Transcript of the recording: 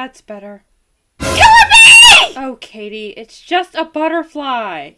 That's better. Kill me! Oh, Katie, it's just a butterfly.